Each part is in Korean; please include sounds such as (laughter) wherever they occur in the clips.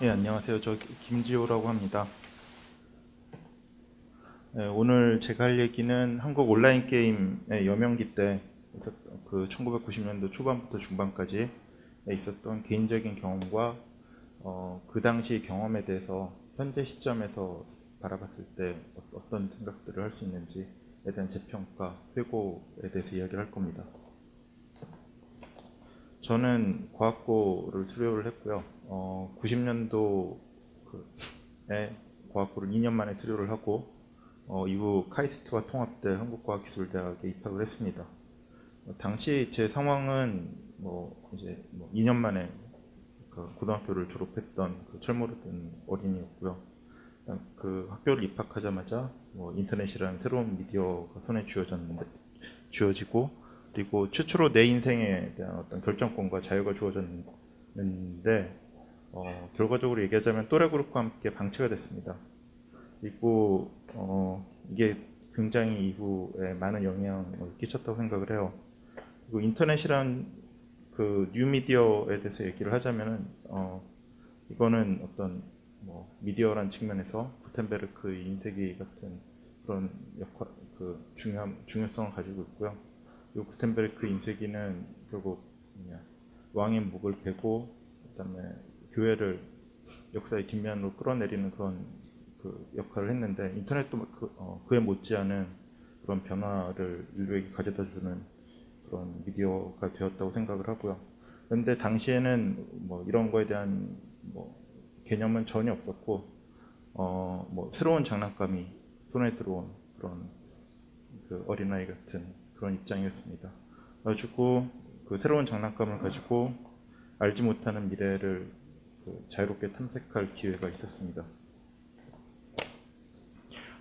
네, 안녕하세요. 저 김지호라고 합니다. 네, 오늘 제가 할 얘기는 한국 온라인 게임의 여명기 때 있었던 그 1990년도 초반부터 중반까지 있었던 개인적인 경험과 어, 그 당시 경험에 대해서 현재 시점에서 바라봤을 때 어떤 생각들을 할 수 있는지에 대한 재평가, 회고에 대해서 이야기를 할 겁니다. 저는 과학고를 수료를 했고요. 어, 90년도에 과학고를 2년 만에 수료를 하고 어, 이후 카이스트와 통합돼 한국과학기술대학에 입학을 했습니다. 어, 당시 제 상황은 뭐 이제 뭐 2년 만에 그 고등학교를 졸업했던 그 철모르던 어린이였고요. 그 학교를 입학하자마자 뭐 인터넷이라는 새로운 미디어가 손에 쥐어졌는데 쥐어지고 그리고 최초로 내 인생에 대한 어떤 결정권과 자유가 주어졌는데 어, 결과적으로 얘기하자면 또래 그룹과 함께 방치가 됐습니다. 그리고 어, 이게 굉장히 이후에 많은 영향을 끼쳤다고 생각을 해요. 그리고 인터넷이란 그 뉴미디어에 대해서 얘기를 하자면은 어, 이거는 어떤 뭐 미디어란 측면에서 구텐베르크 인쇄기 같은 그런 역할 그 중요한 중요성을 가지고 있고요. 이 구텐베르크 인쇄기는 결국 뭐냐, 왕의 목을 베고 그다음에 교회를 역사의 뒷면으로 끌어내리는 그런 그 역할을 했는데 인터넷도 그, 어, 그에 못지않은 그런 변화를 인류에게 가져다 주는 그런 미디어가 되었다고 생각을 하고요. 그런데 당시에는 뭐 이런 거에 대한 뭐 개념은 전혀 없었고 어, 뭐 새로운 장난감이 손에 들어온 그런 그 어린아이 같은 그런 입장이었습니다. 그래가지고 그 새로운 장난감을 가지고 알지 못하는 미래를 그 자유롭게 탐색할 기회가 있었습니다.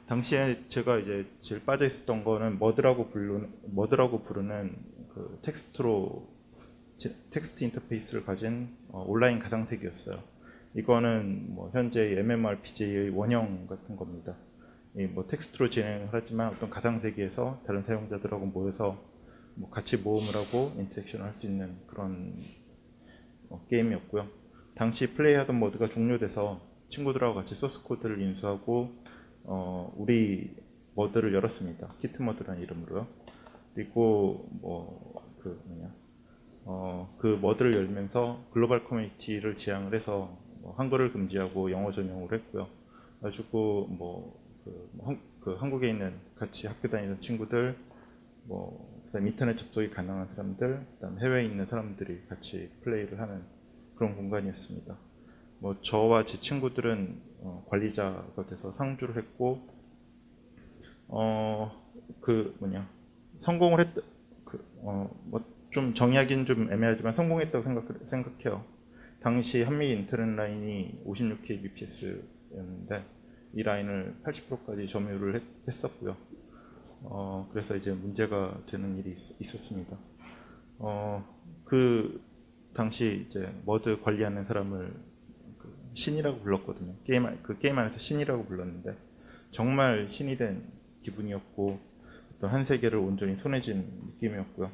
당시에 제가 이제 제일 빠져 있었던 거는 머드라고 부르는 머드라고 부르는 그 텍스트로 텍스트 인터페이스를 가진 어, 온라인 가상세계였어요. 이거는 뭐 현재 MMORPG의 원형 같은 겁니다. 뭐 텍스트로 진행을 하지만 어떤 가상세계에서 다른 사용자들하고 모여서 뭐 같이 모험을 하고 interaction을 할 수 있는 그런 어, 게임이었고요. 당시 플레이하던 MUD가 종료돼서 친구들하고 같이 소스 코드를 인수하고 어, 우리 MUD를 열었습니다. KIT MUD라는 이름으로요. 그리고 뭐그 뭐냐 어, 그 머드를 열면서 글로벌 커뮤니티를 지향을 해서 뭐 한글을 금지하고 영어 전용으로 했고요. 가지고 뭐, 그, 뭐 한, 그 한국에 있는 같이 학교 다니는 친구들, 뭐 그다음 인터넷 접속이 가능한 사람들, 그다음 해외에 있는 사람들이 같이 플레이를 하는 그런 공간이었습니다. 뭐 저와 제 친구들은 어, 관리자가 돼서 상주를 했고, 어 그 뭐냐 성공을 했, 그어뭐 좀 정의하기는 좀 애매하지만 성공했다고 생각 생각 해요. 당시 한미 인터넷 라인이 56kbps였는데 이 라인을 80%까지 점유를 했, 었고요 어, 그래서 이제 문제가 되는 일이 있, 었습니다 어, 그 당시 이제 MUD 관리하는 사람을 그 신이라고 불렀거든요. 게임 그 게임 안에서 신이라고 불렀는데 정말 신이 된 기분이었고 어떤 한 세계를 온전히 손에 쥔 느낌이었고요.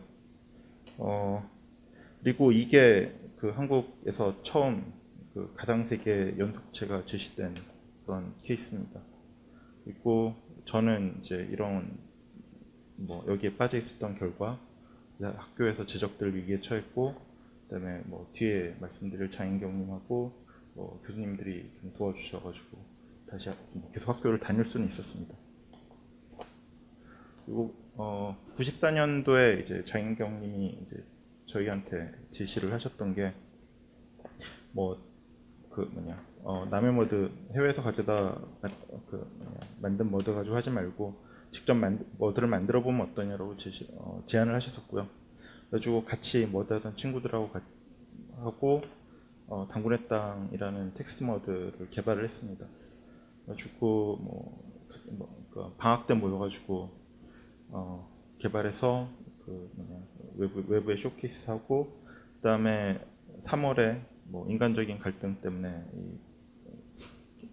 어, 그리고 이게 그 한국에서 처음 그 가상 세계 연속체가 제시된 그런 케이스입니다. 그리고 저는 이제 이런 뭐 여기에 빠져 있었던 결과 학교에서 제적들 위기에 처했고 그다음에 뭐 뒤에 말씀드릴 장인경님하고 뭐 교수님들이 좀 도와주셔가지고 다시 뭐 계속 학교를 다닐 수는 있었습니다. 그리고 어 94년도에 이제 장인경님이 이제 저희한테 지시를 하셨던 게 뭐 그 뭐냐 어, 남의 모드 해외에서 가져다 그 뭐냐, 만든 모드 가지고 하지 말고 직접 만, 모드를 만들어 보면 어떠냐라고 지시, 어, 제안을 하셨었고요. 그래가지고 같이 모드 하던 친구들하고 가, 하고 어, 단군의 땅이라는 텍스트 MUD를 개발을 했습니다. 그래가지고 뭐, 뭐그 방학 때 모여가지고 어, 개발해서 그 뭐냐, 외부, 외부에 쇼케이스 하고 그 다음에 3월에 뭐 인간적인 갈등 때문에 이,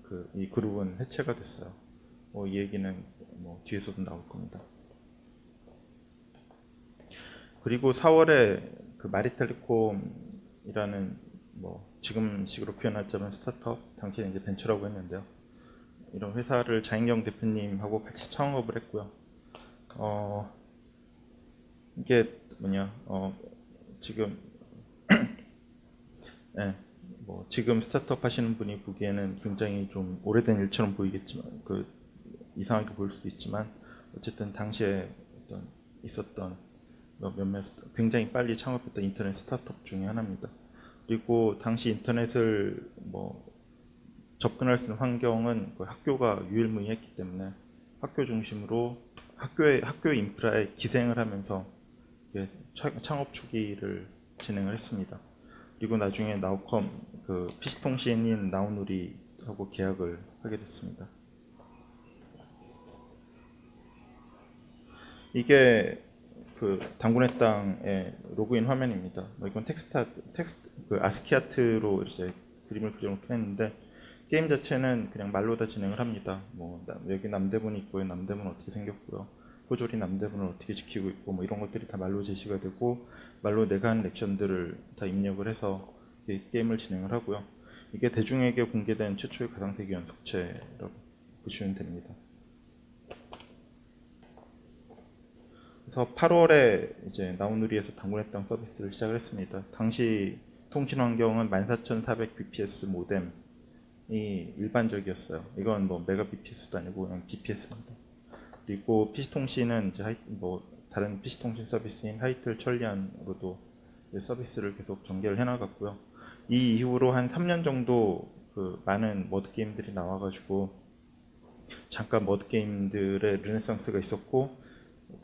그, 이 그룹은 해체가 됐어요. 뭐 이 얘기는 뭐 뒤에서도 나올 겁니다. 그리고 4월에 그 마리텔리콤이라는 뭐 지금 식으로 표현하자면 스타트업, 당시에 이제 벤처라고 했는데요. 이런 회사를 자인경 대표님하고 같이 창업을 했고요. 어, 이게 뭐냐, 어, 지금, 네, 뭐 지금 스타트업 하시는 분이 보기에는 굉장히 좀 오래된 일처럼 보이겠지만, 그 이상하게 보일 수도 있지만, 어쨌든 당시에 어떤 있었던 뭐 몇몇 굉장히 빨리 창업했던 인터넷 스타트업 중에 하나입니다. 그리고 당시 인터넷을 뭐 접근할 수 있는 환경은 학교가 유일무이했기 때문에 학교 중심으로 학교의 학교 인프라에 기생을 하면서 창업 초기를 진행을 했습니다. 그리고 나중에 나우컴 그 PC통신인 나우누리하고 계약을 하게 됐습니다. 이게 그 단군의 땅의 로그인 화면입니다. 뭐 이건 텍스트 텍스트 그 ASCII art로 이제 그림을 그려놓긴 했는데 게임 자체는 그냥 말로 다 진행을 합니다. 뭐 나- 여기 남대문 있고요, 남대문 어떻게 생겼고요, 포졸이 남대문을 어떻게 지키고 있고 뭐 이런 것들이 다 말로 제시가 되고 말로 내가 한 액션들을 다 입력을 해서 이 게임을 진행을 하고요. 이게 대중에게 공개된 최초의 가상세계 연속체라고 보시면 됩니다. 그래서 8월에 이제 나우누리에서 당군의 땅 서비스를 시작을 했습니다. 당시 통신 환경은 14400 bps 모뎀이 일반적이었어요. 이건 뭐 메가 bps도 아니고 그냥 bps입니다. 그리고 PC 통신은 이제 하이, 뭐 다른 PC 통신 서비스인 하이틀 천리안으로도 서비스를 계속 전개를 해나갔고요. 이 이후로 한 3년 정도 그 많은 머드 게임들이 나와가지고 잠깐 머드 게임들의 르네상스가 있었고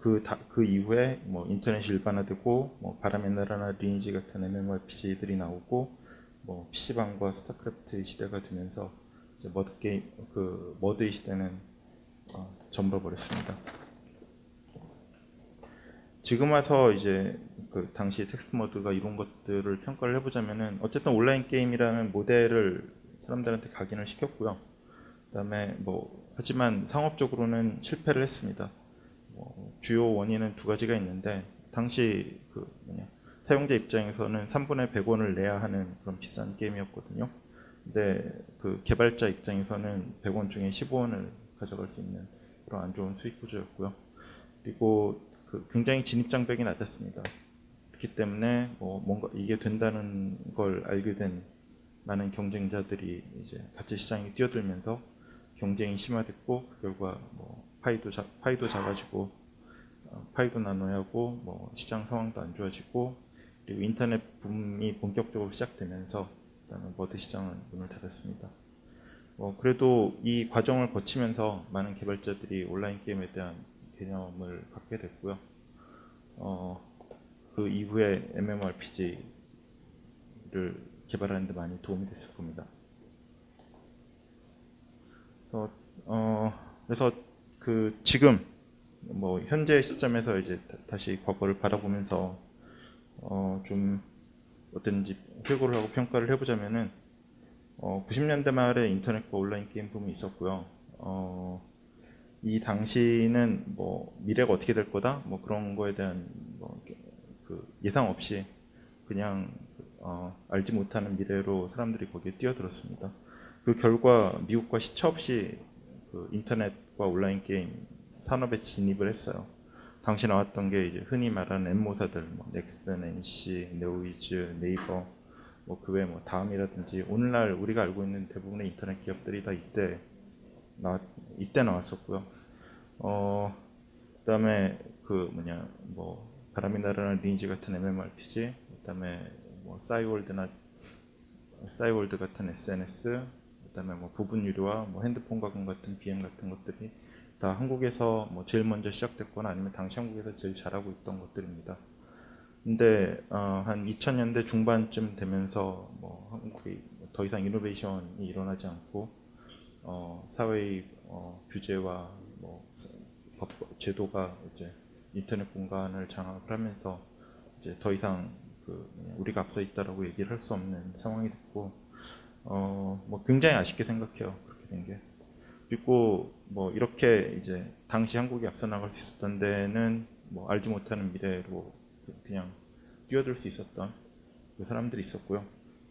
그, 다, 그 이후에 뭐 인터넷이 일반화되고 뭐 바람의 나라나 리니지 같은 MMORPG들이 나오고 뭐 PC방과 스타크래프트 시대가 되면서 이제 머드 게임 그 머드의 시대는 어, 저물어 버렸습니다. 지금 와서 이제 그 당시 텍스트 모드가 이런 것들을 평가를 해보자면은 어쨌든 온라인 게임이라는 모델을 사람들한테 각인을 시켰고요. 그다음에 뭐 하지만 상업적으로는 실패를 했습니다. 뭐 주요 원인은 두 가지가 있는데 당시 그 뭐냐 사용자 입장에서는 3분의 100원을 내야 하는 그런 비싼 게임이었거든요. 근데 그 개발자 입장에서는 100원 중에 15원을 가져갈 수 있는 그런 안 좋은 수익 구조였고요. 그리고 그 굉장히 진입 장벽이 낮았습니다. 그렇기 때문에 뭐 뭔가 이게 된다는 걸 알게 된 많은 경쟁자들이 이제 같이 시장에 뛰어들면서 경쟁이 심화됐고 그 결과 뭐 파이도 자, 파이도 작아지고 어, 파이도 나눠야 하고 뭐 시장 상황도 안 좋아지고 그리고 인터넷 붐이 본격적으로 시작되면서 그다음에 머드 시장은 문을 닫았습니다. 어, 그래도 이 과정을 거치면서 많은 개발자들이 온라인 게임에 대한 개념을 갖게 됐고요. 어, 그 이후에 MMORPG를 개발하는 데 많이 도움이 됐을 겁니다. 그래서, 어, 그래서 그 지금 뭐 현재 시점에서 이제 다- 다시 과거를 바라보면서 어, 좀 어떤지 회고를 하고 평가를 해보자면은 어, 90년대 말에 인터넷과 온라인 게임 붐이 있었고요. 어, 이 당시는 뭐 미래가 어떻게 될 거다 뭐 그런 거에 대한 뭐 그 예상 없이 그냥 어, 알지 못하는 미래로 사람들이 거기에 뛰어들었습니다. 그 결과 미국과 시차 없이 그 인터넷과 온라인 게임 산업에 진입을 했어요. 당시 나왔던 게 이제 흔히 말하는 엠모사들, 뭐 넥슨, NC, 네오이즈, 네이버, 뭐 그외뭐 다음이라든지 오늘날 우리가 알고 있는 대부분의 인터넷 기업들이 다 이때 나 이때 나왔었고요. 어 그다음에 그 뭐냐 뭐 바람이 나라는 리니지 같은 MMORPG, 그다음에 뭐 싸이월드나 싸이월드 같은 SNS, 그다음에 뭐 부분 유료와 뭐 핸드폰 가공 같은 BM 같은 것들이 다 한국에서 뭐 제일 먼저 시작됐거나 아니면 당시 한국에서 제일 잘하고 있던 것들입니다. 근데 어, 한 2000년대 중반쯤 되면서 뭐 한국이 더 이상 이노베이션이 일어나지 않고 어, 사회의 어, 규제와 뭐 법, 제도가 이제 인터넷 공간을 장악을 하면서 이제 더 이상 그 우리가 앞서 있다라고 얘기를 할 수 없는 상황이 됐고 어, 뭐 굉장히 아쉽게 생각해요 그렇게 된 게. 그리고 뭐 이렇게 이제 당시 한국이 앞서 나갈 수 있었던 데는 뭐 알지 못하는 미래로 그냥 뛰어들 수 있었던 그 사람들이 있었고요.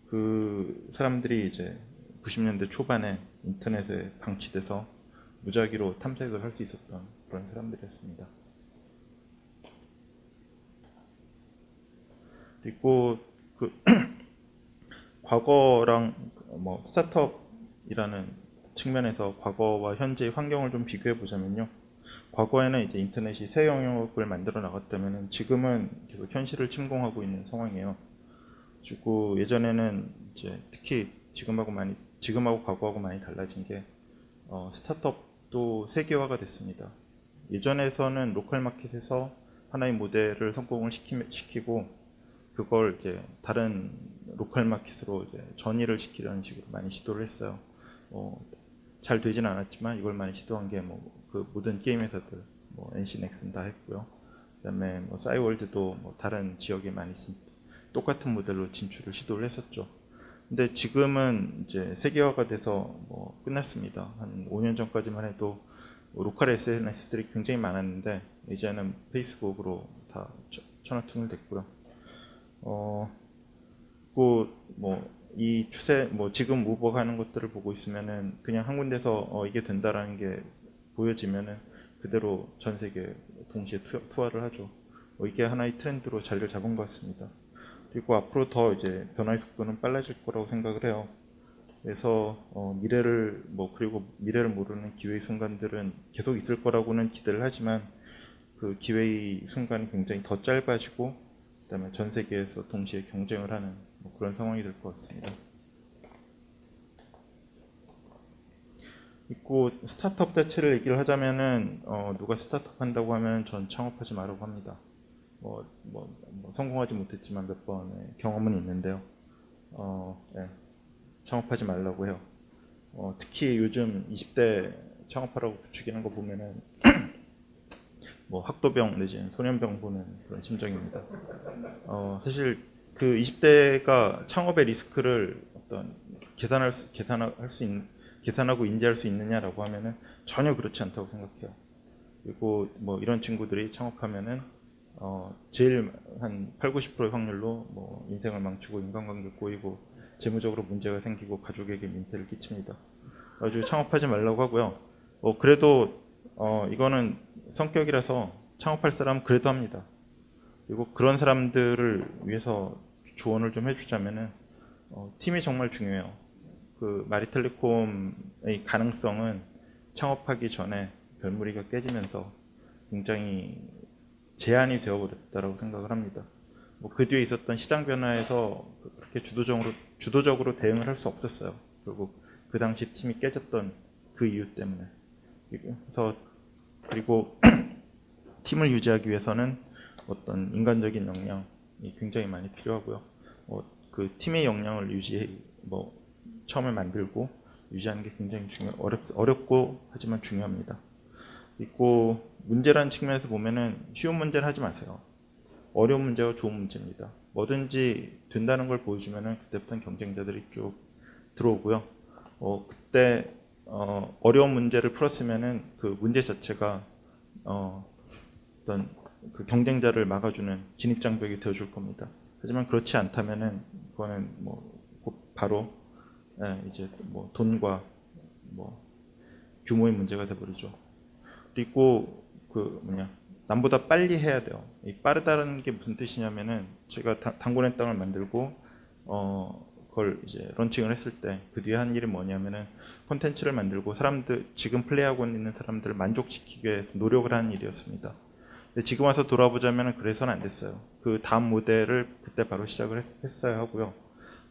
그 사람들이 이제 90년대 초반에 인터넷에 방치돼서 무작위로 탐색을 할 수 있었던 그런 사람들이었습니다. 그리고 그 (clears throat) 과거랑 뭐 스타트업이라는 측면에서 과거와 현재의 환경을 좀 비교해 보자면요. 과거에는 이제 인터넷이 새 영역을 만들어 나갔다면 지금은 계속 현실을 침공하고 있는 상황이에요. 그리고 예전에는 이제 특히 지금하고 많이 지금하고 과거하고 많이 달라진 게 어, 스타트업도 세계화가 됐습니다. 예전에서는 로컬 마켓에서 하나의 모델을 성공을 시키, 시키고 그걸 이제 다른 local market으로 이제 전이를 시키려는 식으로 많이 시도를 했어요. 어, 잘 되진 않았지만 이걸 많이 시도한 게 뭐 그 모든 게임 회사들 뭐 NC 넥슨 다 했고요. 그다음에 뭐 싸이월드도 뭐 다른 지역에 많이 진, 똑같은 모델로 진출을 시도를 했었죠. 근데 지금은 이제 세계화가 돼서 뭐 끝났습니다. 한 5년 전까지만 해도 뭐 local SNS들이 굉장히 많았는데 이제는 페이스북으로 다 천하통일 됐고요. 어, 뭐이 추세 뭐 지금 우버가 하는 것들을 보고 있으면은 그냥 한 군데서 어, 이게 된다라는 게 보여지면은 그대로 전 세계 동시에 투, 투하를 하죠. 뭐 이게 하나의 트렌드로 자리를 잡은 것 같습니다. 그리고 앞으로 더 이제 변화의 속도는 빨라질 거라고 생각을 해요. 그래서 어, 미래를 뭐 그리고 미래를 모르는 기회의 순간들은 계속 있을 거라고는 기대를 하지만 그 기회의 순간이 굉장히 더 짧아지고 그다음에 전 세계에서 동시에 경쟁을 하는 뭐 그런 상황이 될 것 같습니다. 있고 스타트업 자체를 얘기를 하자면은 어, 누가 스타트업 한다고 하면 전 창업하지 말라고 합니다. 뭐, 뭐, 뭐 성공하지 못했지만 몇 번의 경험은 있는데요. 어, 네. 창업하지 말라고 해요. 어, 특히 요즘 20대 창업하라고 부추기는 거 보면은 (clears throat) 뭐 학도병 내지는 소년병 보는 그런 심정입니다. 어, 사실 그 20대가 창업의 리스크를 어떤 계산할 수, 계산할 수 있는 계산하고 인지할 수 있느냐라고 하면은 전혀 그렇지 않다고 생각해요. 그리고 뭐 이런 친구들이 창업하면은 어 제일 한 8, 90%의 확률로 뭐 인생을 망치고 인간관계 꼬이고 재무적으로 문제가 생기고 가족에게 민폐를 끼칩니다. 아주 창업하지 말라고 하고요. 어 그래도 어 이거는 성격이라서 창업할 사람 그래도 합니다. 그리고 그런 사람들을 위해서 조언을 좀 해주자면은 어, 팀이 정말 중요해요. 그 마리텔레콤의 가능성은 창업하기 전에 별무리가 깨지면서 굉장히 제한이 되어버렸다고 생각을 합니다. 뭐 그 뒤에 있었던 시장 변화에서 그렇게 주도적으로 주도적으로 대응을 할 수 없었어요. 결국 그 당시 팀이 깨졌던 그 이유 때문에. 그래서 그리고 (clears throat) 팀을 유지하기 위해서는 어떤 인간적인 역량이 굉장히 많이 필요하고요. 뭐그 팀의 역량을 유지 뭐 처음에 만들고 유지하는 게 굉장히 중요 어렵, 어렵고 하지만 중요합니다. 있고 문제라는 측면에서 보면은 쉬운 문제를 하지 마세요. 어려운 문제가 좋은 문제입니다. 뭐든지 된다는 걸 보여주면은 그때부터는 경쟁자들이 쭉 들어오고요. 어, 그때 어, 어려운 문제를 풀었으면은 그 문제 자체가 어, 어떤 그 경쟁자를 막아주는 진입장벽이 되어줄 겁니다. 하지만 그렇지 않다면은 그거는 뭐 바로 예, 이제 뭐 돈과 뭐 규모의 문제가 돼버리죠. 그리고 그 뭐냐 남보다 빨리 해야 돼요. 이 빠르다는 게 무슨 뜻이냐면은 제가 당군의 땅을 만들고 어 그걸 이제 런칭을 했을 때 그 뒤에 한 일이 뭐냐면은 콘텐츠를 만들고 사람들 지금 플레이하고 있는 사람들을 만족시키기 위해서 노력을 하는 일이었습니다. 근데 지금 와서 돌아보자면 그래서는 안 됐어요. 그 다음 모델을 그때 바로 시작을 했, 어야 하고요.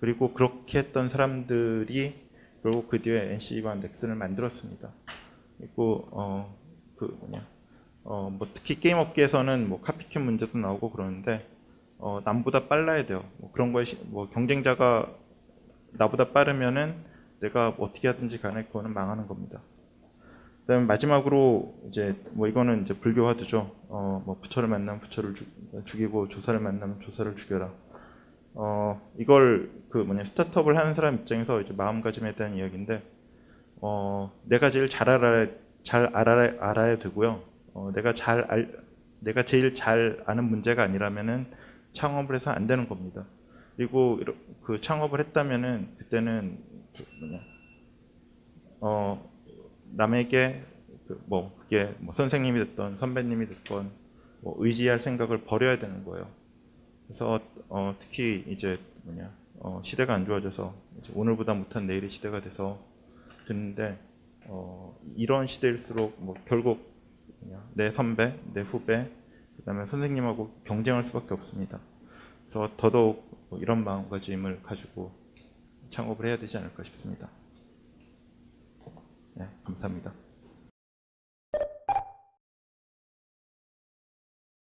그리고 그렇게 했던 사람들이 결국 그 뒤에 NC와 넥슨을 만들었습니다. 그리고 어 그 뭐냐 어 뭐 특히 게임 업계에서는 뭐 카피캣 문제도 나오고 그러는데 어 남보다 빨라야 돼요. 뭐 그런 거에 시, 뭐 경쟁자가 나보다 빠르면은 내가 어떻게 하든지 간에 그거는 망하는 겁니다. 그다음에 마지막으로 이제 뭐 이거는 이제 불교화두죠. 어 뭐 부처를 만나면 부처를 죽, 죽이고 조사를 만나면 조사를 죽여라. 어, 이걸 그 뭐냐 스타트업을 하는 사람 입장에서 이제 마음가짐에 대한 이야기인데 어, 내가 제일 잘 알아야 잘 알아야, 알아야 되고요. 어, 내가 잘 알, 내가 제일 잘 아는 문제가 아니라면은 창업을 해서 안 되는 겁니다. 그리고 그 창업을 했다면은 그때는 그 뭐냐 어 남에게 그 뭐 그게 뭐 선생님이 됐던 선배님이 됐건 뭐 의지할 생각을 버려야 되는 거예요. 그래서 어 특히 이제 뭐냐 어 시대가 안 좋아져서 오늘보다 못한 내일의 시대가 돼서 듣는데 어 이런 시대일수록 뭐 결국 내 선배, 내 후배, 그 다음에 선생님하고 경쟁할 수밖에 없습니다. 그래서 더더욱 뭐 이런 마음가짐을 가지고 창업을 해야 되지 않을까 싶습니다. 네, 감사합니다.